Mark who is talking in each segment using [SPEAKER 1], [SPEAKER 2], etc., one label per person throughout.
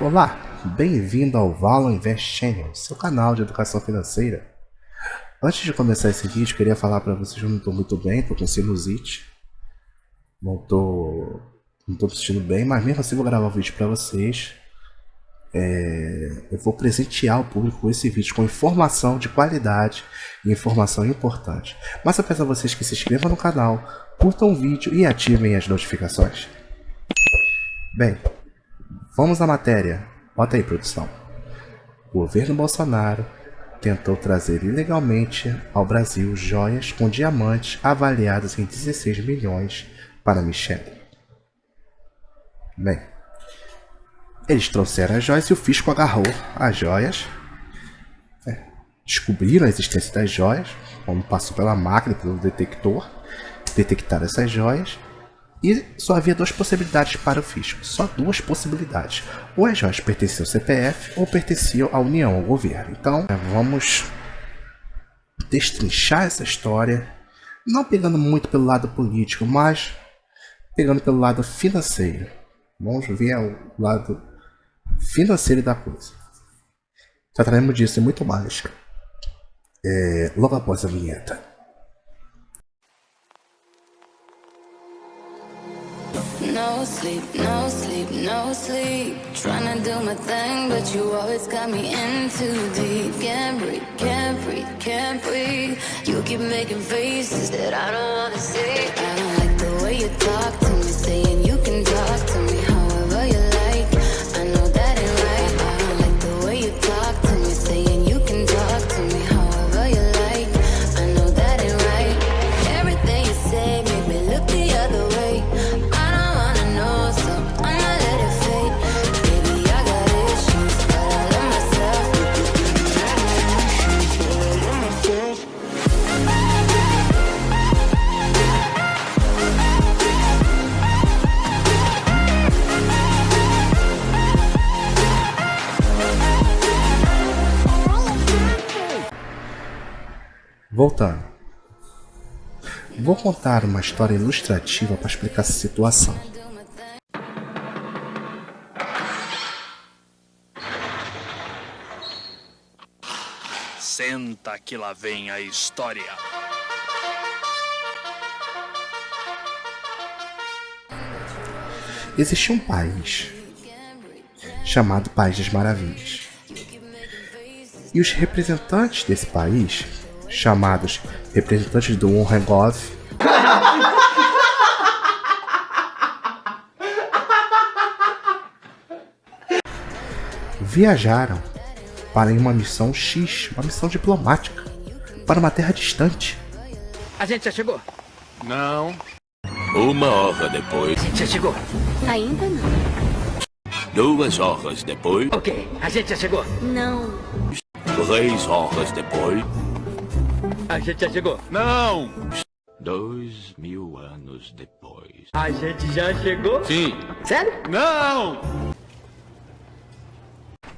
[SPEAKER 1] Olá, bem-vindo ao Valor Invest Channel, seu canal de educação financeira. Antes de começar esse vídeo, queria falar para vocês que eu não estou muito bem, estou com sinusite. Não estou não me sentindo bem, mas mesmo assim vou gravar o vídeo para vocês. É, eu vou presentear o público com esse vídeo com informação de qualidade e informação importante. Mas eu peço a vocês que se inscrevam no canal, curtam o vídeo e ativem as notificações. Bem, vamos à matéria. Bota aí, produção. O governo Bolsonaro tentou trazer ilegalmente ao Brasil joias com diamantes avaliados em 16 milhões para Michele. Bem, eles trouxeram as joias e o fisco agarrou as joias. É, descobriram a existência das joias, como passou pela máquina, pelo detector, detectaram essas joias e só havia duas possibilidades para o fisco, só duas possibilidades. Ou as joias pertenciam ao CPF ou pertenciam à União, ao governo. Então, vamos destrinchar essa história, não pegando muito pelo lado político, mas pegando pelo lado financeiro. Vamos ver o lado financeiro da coisa. Trataremos disso e muito mais. É, logo após a vinheta.
[SPEAKER 2] No sleep, no sleep, no sleep. Trying to do my thing, but you always got me in too deep. Can't breathe, can't breathe, can't breathe. You keep making faces that I don't wanna see. I don't like the way you talk to me Saying you can talk to me
[SPEAKER 1] Voltando. Vou contar uma história ilustrativa para explicar essa situação.
[SPEAKER 3] Senta que lá vem a história.
[SPEAKER 1] Existia um país chamado País das Maravilhas. E os representantes desse país, chamados representantes do Unregov, viajaram para uma missão X, uma missão diplomática, para uma terra distante.
[SPEAKER 4] A gente já chegou.
[SPEAKER 3] Não.
[SPEAKER 5] Uma hora depois,
[SPEAKER 4] A gente já chegou.
[SPEAKER 6] Ainda não.
[SPEAKER 5] duas horas depois,
[SPEAKER 4] Ok, a gente já chegou.
[SPEAKER 6] Não.
[SPEAKER 5] três horas depois,
[SPEAKER 4] A gente já chegou.
[SPEAKER 3] Não.
[SPEAKER 5] dois mil anos depois.
[SPEAKER 4] A gente já chegou.
[SPEAKER 3] Sim.
[SPEAKER 4] Sério?
[SPEAKER 3] Não.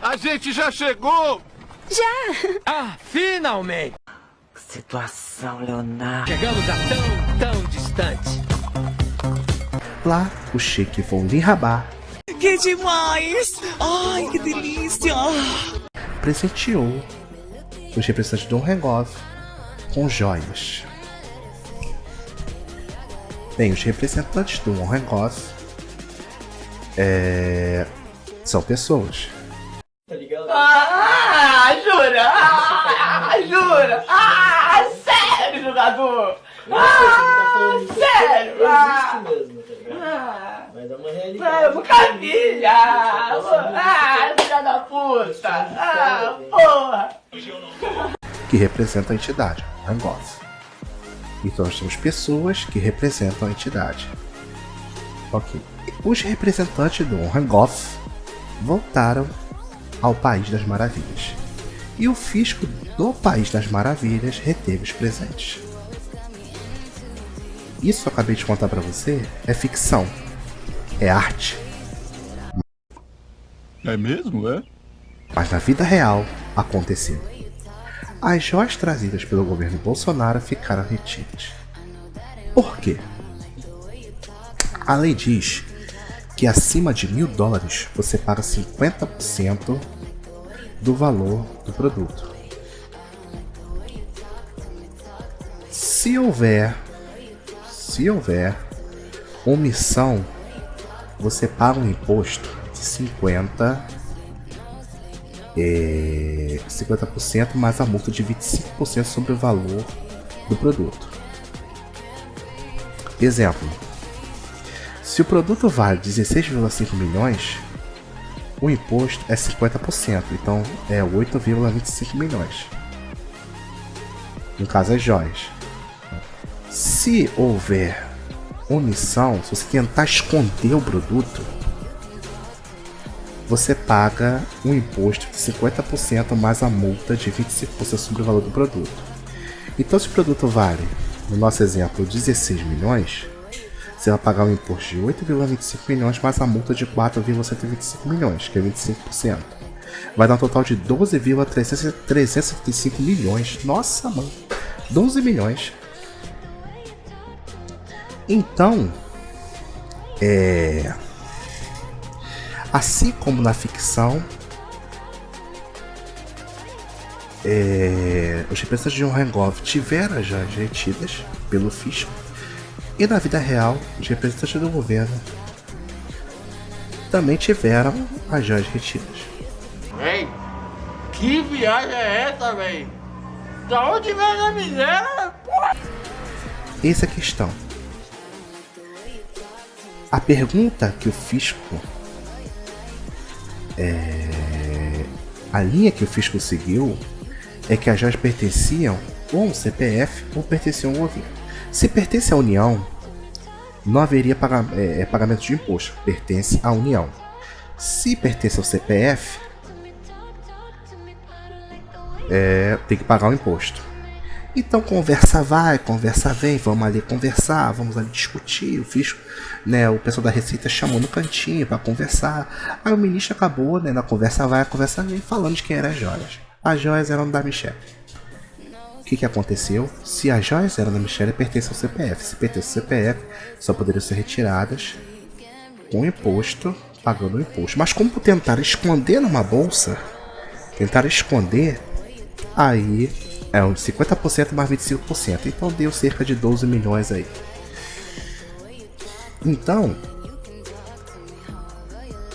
[SPEAKER 3] A gente já chegou.
[SPEAKER 4] Ah, finalmente!
[SPEAKER 7] Situação, Leonardo.
[SPEAKER 4] Chegamos a tão, tão distante.
[SPEAKER 1] Lá, o Sheik von Rabat
[SPEAKER 7] Que demais! Ai, que delícia!
[SPEAKER 1] presenteou os representantes do Unregov com joias. Bem, os representantes do Unregov é, são pessoas.
[SPEAKER 8] Ah, jura? Ah, jura? Ah, sério, jogador? Ah, sério? Ah, ah, ah, eu nunca vi já. Ah, filha da puta. Ah, porra.
[SPEAKER 1] Que representam a entidade, Rangoth. Então nós temos pessoas que representam a entidade. Ok. Os representantes do Rangoth voltaram ao País das Maravilhas. E o fisco do País das Maravilhas reteve os presentes. Isso que eu acabei de contar para você é ficção. É arte.
[SPEAKER 3] É mesmo, é?
[SPEAKER 1] Mas na vida real aconteceu. As joias trazidas pelo governo Bolsonaro ficaram retidas. Por quê? A lei diz que acima de mil dólares você paga 50% do valor do produto. Se houver, se houver omissão, você paga um imposto de 50 é, 50% mais a multa de 25% sobre o valor do produto. Exemplo: se o produto vale 16,5 milhões, o imposto é 50%, então é 8,25 milhões. No caso, as joias. Se houver omissão, se você tentar esconder o produto, você paga um imposto de 50% mais a multa de 25% sobre o valor do produto. Então, se o produto vale, no nosso exemplo, 16 milhões, você vai pagar um imposto de 8,25 milhões mais a multa de 4,125 milhões, que é 25%. Vai dar um total de 12,375 milhões. Nossa, mano! 12 milhões. Então, é Assim como na ficção, é, os representantes de Rengov tiveram as joias retidas pelo fisco e na vida real os representantes do governo também tiveram as joias retidas.
[SPEAKER 3] Véi, que viagem é essa, véi? Da onde vem a miséria?
[SPEAKER 1] Essa é a questão. A pergunta que o fisco é, a linha que o fisco seguiu é que as joias pertenciam ou ao CPF ou pertenciam ao governo. Se pertence à União, não haveria é, é, pagamento de imposto, pertence à União. Se pertence ao CPF, é, tem que pagar o imposto. Então conversa vai, conversa vem, vamos ali conversar, vamos ali discutir. O fisco, né, o pessoal da Receita chamou no cantinho para conversar. Aí o ministro acabou, né, na conversa vai, conversa vem, falando de quem eram as joias. As joias eram da Michelle. O que, que aconteceu? Se as joias eram da Michelle, pertence ao CPF. Se pertence ao CPF, só poderiam ser retiradas com imposto, pagando o imposto. Mas como tentaram esconder numa bolsa, tentaram esconder, aí é um 50% mais 25%. Então deu cerca de 12 milhões aí. Então,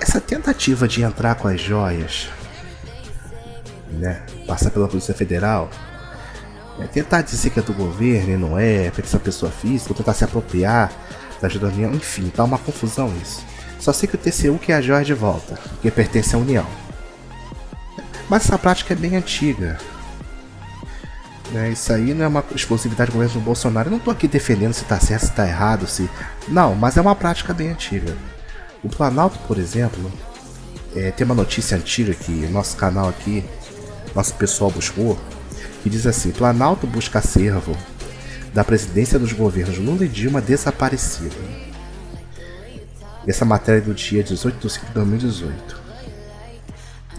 [SPEAKER 1] essa tentativa de entrar com as joias, né, passar pela Polícia Federal, é tentar dizer que é do governo e não é, essa pessoa física, ou tentar se apropriar da ajuda da União, enfim, tá uma confusão isso. Só sei que o TCU quer a joia de volta, porque pertence à União. Mas essa prática é bem antiga. Né? Isso aí não é uma explosividade do governo do Bolsonaro. Eu não estou aqui defendendo se está certo, se está errado, se. Não, mas é uma prática bem antiga. O Planalto, por exemplo, é, tem uma notícia antiga que nosso canal aqui, nosso pessoal buscou, que diz assim: Planalto busca acervo da presidência dos governos Lula e Dilma desaparecida. Essa matéria é do dia 18 de 5 de 2018.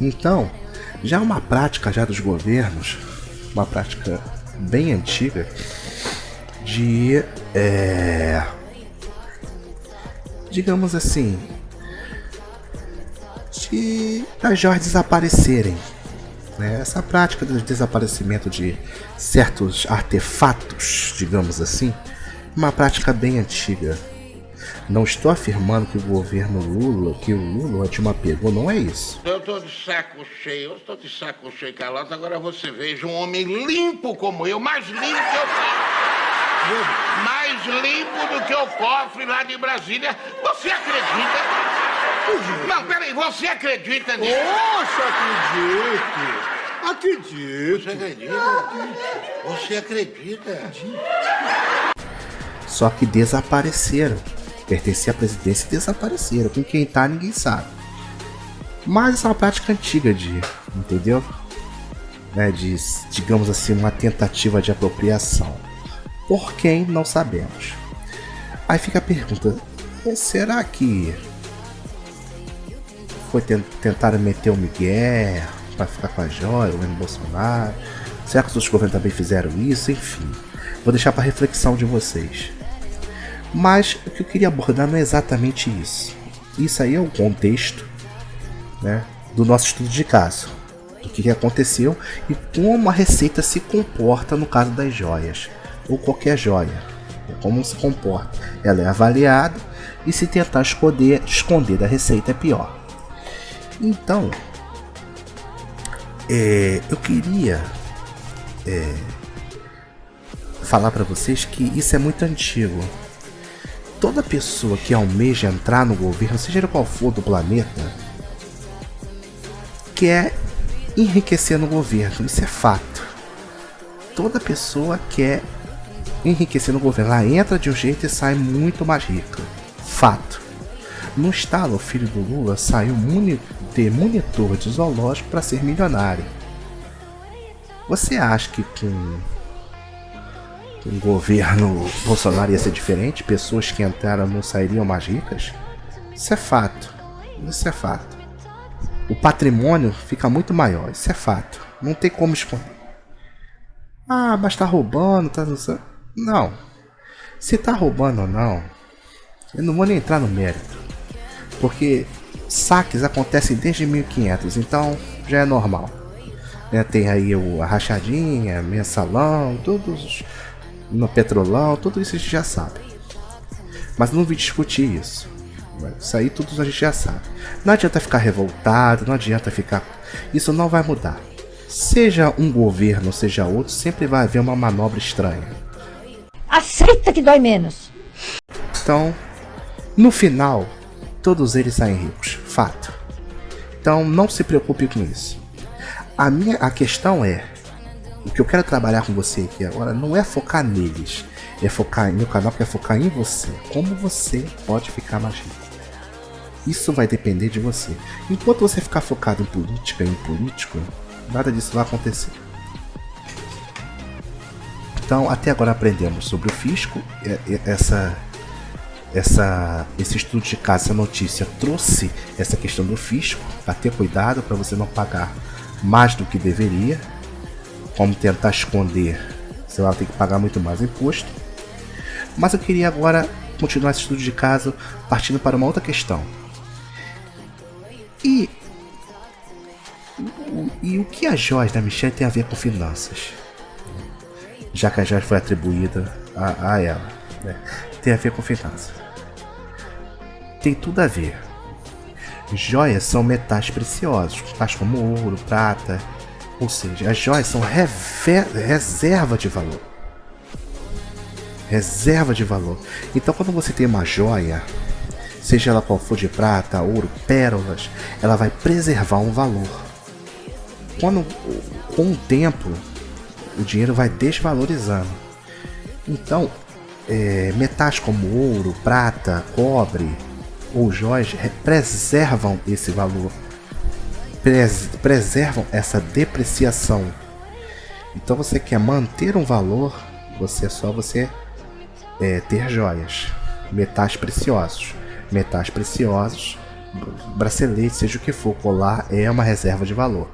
[SPEAKER 1] Então, já é uma prática já dos governos uma prática bem antiga de, é, digamos assim, de as joias desaparecerem. Né? Essa prática do desaparecimento de certos artefatos, digamos assim, uma prática bem antiga. Não estou afirmando que o governo Lula, que o Lula de uma pegou, não é isso.
[SPEAKER 3] Eu tô de saco cheio, eu estou de saco cheio, Carlota. Agora você veja um homem limpo como eu, mais limpo que eu. Mais limpo do que o cofre lá de Brasília. Você acredita? Não, peraí, você acredita nisso?
[SPEAKER 6] Poxa, acredito. Acredito.
[SPEAKER 3] Você acredita? Você acredita?
[SPEAKER 1] Só que desapareceram pertencia à presidência e desapareceram. Com quem tá, ninguém sabe. Mas é uma prática antiga de, entendeu? Né, de, digamos assim, uma tentativa de apropriação. Por quem, não sabemos. Aí fica a pergunta, será que foi tentar meter o Miguel para ficar com a joia, o governo Bolsonaro? Será que os outros governos também fizeram isso? Enfim, vou deixar para reflexão de vocês. Mas o que eu queria abordar não é exatamente isso. isso aí é o contexto né, do nosso estudo de caso. O que, aconteceu e como a receita se comporta no caso das joias, ou qualquer joia. Como se comporta. Ela é avaliada e se tentar esconder, esconder da receita é pior. Então, é, eu queria é, falar para vocês que isso é muito antigo. Toda pessoa que almeja entrar no governo, seja qual for do planeta, quer enriquecer no governo. Isso é fato. Toda pessoa quer enriquecer no governo. Ela entra de um jeito e sai muito mais rica. Fato. No estalo, o filho do Lula saiu ter monitor de zoológico para ser milionário. Você acha que com o governo Bolsonaro ia ser diferente? Pessoas que entraram não sairiam mais ricas? Isso é fato. Isso é fato. O patrimônio fica muito maior. Isso é fato. Não tem como esconder. Ah, mas tá roubando, tá Não. Se tá roubando ou não, eu não vou nem entrar no mérito. Porque saques acontecem desde 1500, então já é normal. Né? Tem aí o, a rachadinha, mensalão, todos no petrolão, tudo isso a gente já sabe. Mas não vim discutir isso. Isso aí tudo a gente já sabe. Não adianta ficar revoltado, não adianta ficar. Isso não vai mudar. Seja um governo, seja outro, sempre vai haver uma manobra estranha.
[SPEAKER 6] Aceita que dói menos.
[SPEAKER 1] Então, no final, todos eles saem ricos, fato. Então não se preocupe com isso. A minha a questão é, o que eu quero trabalhar com você aqui agora não é focar neles, é focar no canal, que é focar em você. Como você pode ficar mais rico. Isso vai depender de você. Enquanto você ficar focado em política e em político, nada disso vai acontecer. Então, até agora aprendemos sobre o fisco, essa essa, esse estudo de caso, essa notícia trouxe essa questão do fisco, para ter cuidado para você não pagar mais do que deveria, como tentar esconder, você vai ter que pagar muito mais imposto. Mas eu queria agora continuar esse estudo de caso partindo para uma outra questão. E, e o que a joias da Michelle tem a ver com finanças? Já que a joia foi atribuída a, a ela. Né? Tem a ver com finanças tem tudo a ver. Joias são metais preciosos, tais como ouro, prata, ou seja, as joias são reserva de valor. Reserva de valor. Então, quando você tem uma joia, seja ela qual for de prata, ouro, pérolas, ela vai preservar um valor. Quando, com o tempo, o dinheiro vai desvalorizando. Então, é, metais como ouro, prata, cobre, ou joias preservam esse valor, pres preservam essa depreciação. Então você quer manter um valor, você é só você é, ter joias, metais preciosos, metais preciosos, bracelete, seja o que for, colar é uma reserva de valor.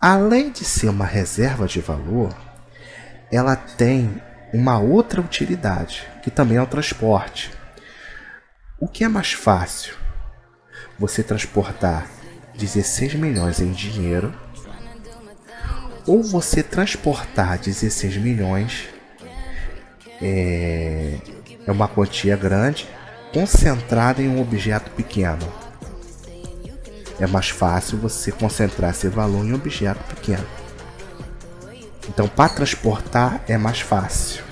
[SPEAKER 1] Além de ser uma reserva de valor, ela tem uma outra utilidade, que também é o transporte. O que é mais fácil? Você transportar 16 milhões em dinheiro ou você transportar 16 milhões é, é uma quantia grande concentrada em um objeto pequeno. É mais fácil você concentrar esse valor em um objeto pequeno. Então, para transportar é mais fácil.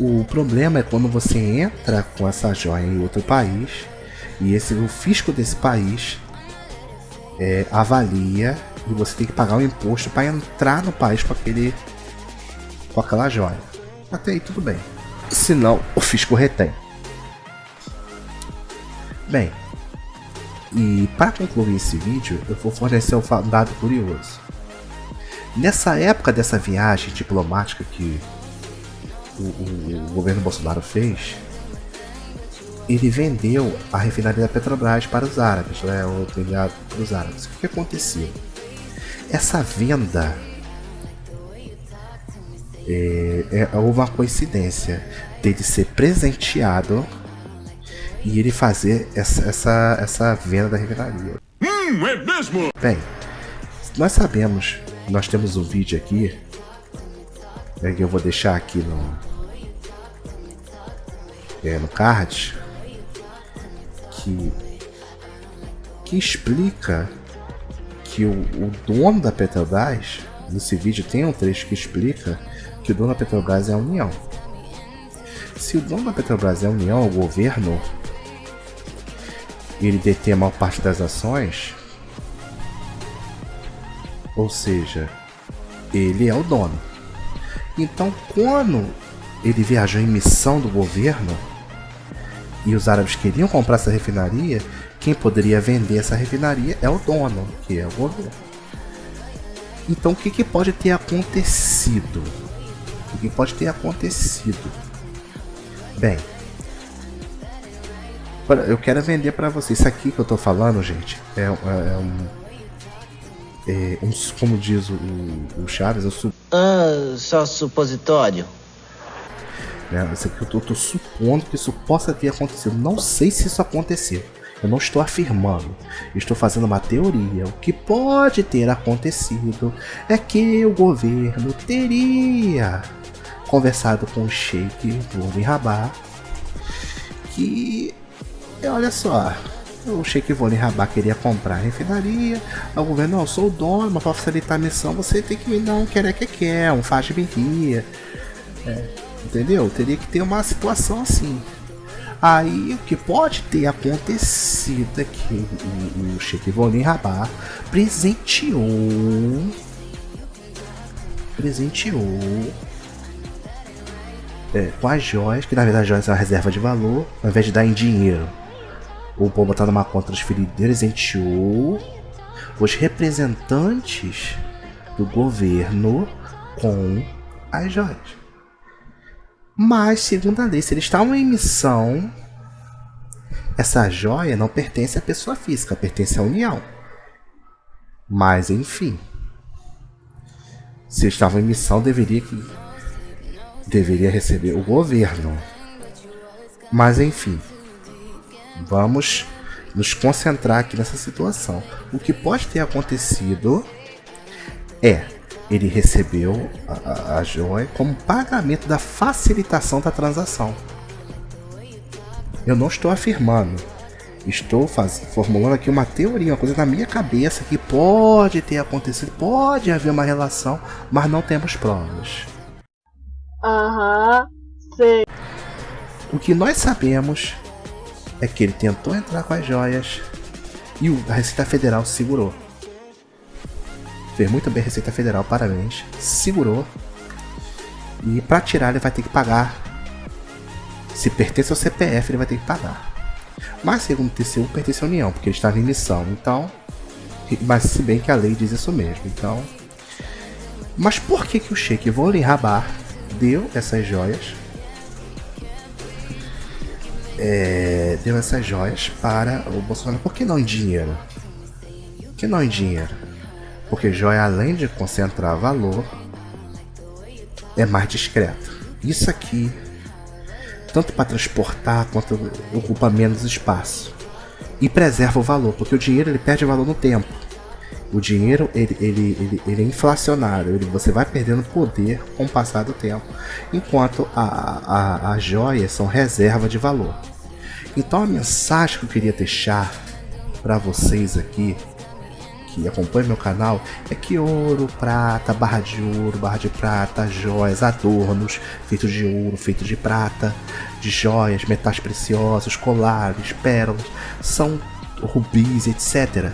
[SPEAKER 1] O problema é quando você entra com essa joia em outro país e esse o fisco desse país é, avalia e você tem que pagar o um imposto para entrar no país com aquele com aquela joia. Até aí tudo bem. Senão o fisco retém. Bem, e para concluir esse vídeo, eu vou fornecer um dado curioso. Nessa época dessa viagem diplomática que o, o, o governo Bolsonaro fez, ele vendeu a refinaria da Petrobras para os árabes, né, ou vendado para os árabes. O que aconteceu? Essa venda é, é, houve uma coincidência dele ser presenteado e ele fazer essa, essa, essa venda da refinaria.
[SPEAKER 5] Hum, é mesmo?
[SPEAKER 1] Bem, nós sabemos, nós temos um vídeo aqui, é, que eu vou deixar aqui no, é, no card, que, que explica que o, o dono da Petrobras, nesse vídeo tem um trecho que explica que o dono da Petrobras é a União. Se o dono da Petrobras é a União, o governo, ele detém a maior parte das ações, ou seja, ele é o dono. Então, quando ele viajou em missão do governo e os árabes queriam comprar essa refinaria, quem poderia vender essa refinaria é o dono, que é o governo. Então, o que, que pode ter acontecido? O que pode ter acontecido? Bem, eu quero vender para vocês. Isso aqui que eu tô falando, gente, é, é, é um, é um, como diz o, o Chaves, eu su...
[SPEAKER 8] Ah, só supositório.
[SPEAKER 1] É, isso aqui eu tô, tô supondo que isso possa ter acontecido. Não sei se isso aconteceu. Eu não estou afirmando, estou fazendo uma teoria. O que pode ter acontecido é que o governo teria conversado com o Sheikh Volvin Rabah que, olha só, o Sheikh Volvin Rabah queria comprar a refinaria, o governo, não, eu sou o dono, mas para facilitar a missão você tem que me dar um quer que quer, um faz de é, entendeu? Teria que ter uma situação assim. Aí o que pode ter acontecido é que o, o Sheikh Rabah presenteou presenteou é, com as joias, que na verdade as joias são uma reserva de valor, ao invés de dar em dinheiro ou pôr botar numa conta transferida, presenteou os representantes do governo com as joias. Mas, segundo a lei, se eles estavam em missão, essa joia não pertence à pessoa física, pertence à União. Mas, enfim. Se eles estavam em missão, deveria, deveria receber o governo. Mas, enfim. Vamos nos concentrar aqui nessa situação. O que pode ter acontecido é ele recebeu a, a joia como pagamento da facilitação da transação. Eu não estou afirmando, estou faz, formulando aqui uma teoria, uma coisa na minha cabeça que pode ter acontecido, pode haver uma relação, mas não temos provas.
[SPEAKER 8] Aham, sei.
[SPEAKER 1] O que nós sabemos é que ele tentou entrar com as joias e a Receita Federal segurou. Fez muito bem a Receita Federal, parabéns. Segurou. E para tirar ele vai ter que pagar. Se pertence ao CPF, ele vai ter que pagar. Mas segundo o TCU, pertence à União, porque ele estava em missão. Então, mas se bem que a lei diz isso mesmo. Então, mas por que que o Sheik Volin Rabar deu essas joias? É, deu essas joias para o Bolsonaro. Por que não em dinheiro? Por que não em dinheiro? Porque joia além de concentrar valor, é mais discreto. Isso aqui, tanto para transportar quanto ocupa menos espaço e preserva o valor, porque o dinheiro ele perde valor no tempo. O dinheiro ele, ele, ele, ele é inflacionário, ele, você vai perdendo poder com o passar do tempo, enquanto a, a, as joias são reserva de valor. Então a mensagem que eu queria deixar para vocês aqui que acompanha meu canal é que ouro, prata, barra de ouro, barra de prata, joias, adornos feitos de ouro, feitos de prata, de joias, metais preciosos, colares, pérolas, são rubis, etc.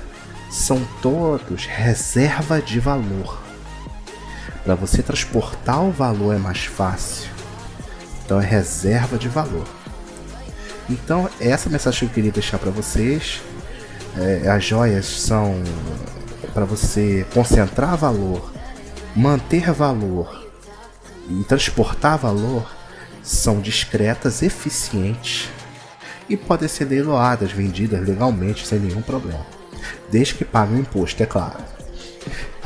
[SPEAKER 1] São todos reserva de valor. Para você transportar o valor é mais fácil. Então é reserva de valor. Então essa mensagem que eu queria deixar para vocês é, as joias são para você concentrar valor, manter valor e transportar valor, são discretas, eficientes e podem ser leiloadas, vendidas legalmente sem nenhum problema, desde que paguem imposto, é claro.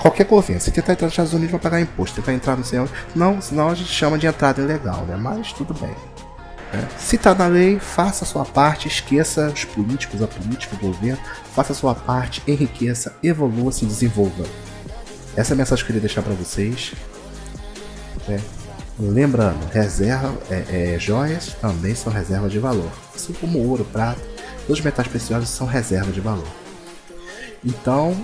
[SPEAKER 1] Qualquer governo, se tentar entrar nos Estados Unidos vai pagar imposto, tentar entrar no céu, não, senão a gente chama de entrada ilegal, né? Mas tudo bem. Né? Se está na lei, faça a sua parte, esqueça os políticos, a política, o governo, faça a sua parte, enriqueça, evolua, se desenvolva. Essa é a mensagem que eu queria deixar para vocês. Né? Lembrando, reserva, é, é, joias também são reserva de valor. Assim como ouro, prata, todos os metais preciosos são reserva de valor. Então,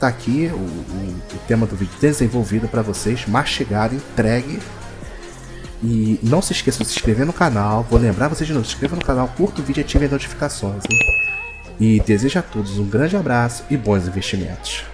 [SPEAKER 1] tá aqui o, o, o tema do vídeo desenvolvido para vocês, mastigado, entregue. E não se esqueçam de se inscrever no canal. Vou lembrar vocês de novo, se inscreva no canal, curta o vídeo e ative as notificações. Hein? E desejo a todos um grande abraço e bons investimentos.